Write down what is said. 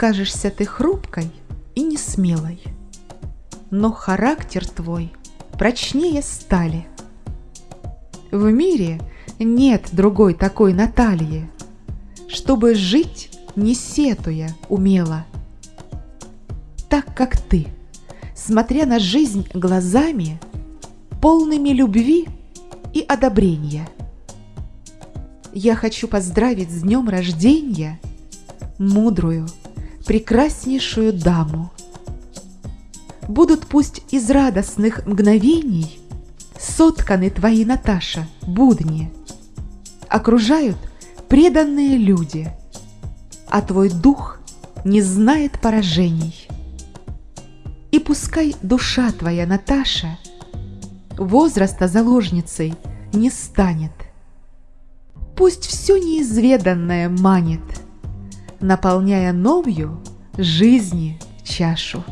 Кажешься ты хрупкой и несмелой, но характер твой прочнее стали. В мире нет другой такой Натальи, чтобы жить, не сетуя, умела. Так как ты, смотря на жизнь глазами, полными любви и одобрения. Я хочу поздравить с днем рождения мудрую, прекраснейшую даму. Будут пусть из радостных мгновений сотканы твои, Наташа, будни. Окружают преданные люди, а твой дух не знает поражений. И пускай душа твоя, Наташа, возраста заложницей не станет. Пусть все неизведанное манит – наполняя новью жизни чашу.